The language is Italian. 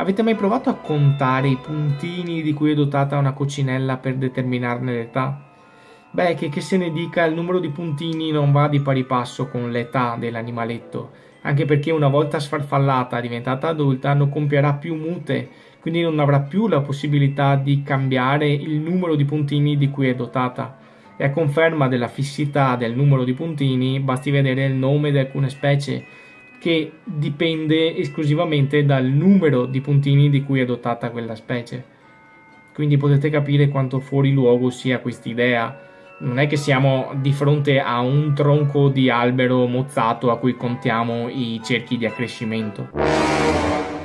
Avete mai provato a contare i puntini di cui è dotata una coccinella per determinarne l'età? Beh, che, che se ne dica, il numero di puntini non va di pari passo con l'età dell'animaletto, anche perché una volta sfarfallata, diventata adulta, non compierà più mute, quindi non avrà più la possibilità di cambiare il numero di puntini di cui è dotata. E a conferma della fissità del numero di puntini, basti vedere il nome di alcune specie, che dipende esclusivamente dal numero di puntini di cui è dotata quella specie. Quindi potete capire quanto fuori luogo sia quest'idea non è che siamo di fronte a un tronco di albero mozzato a cui contiamo i cerchi di accrescimento.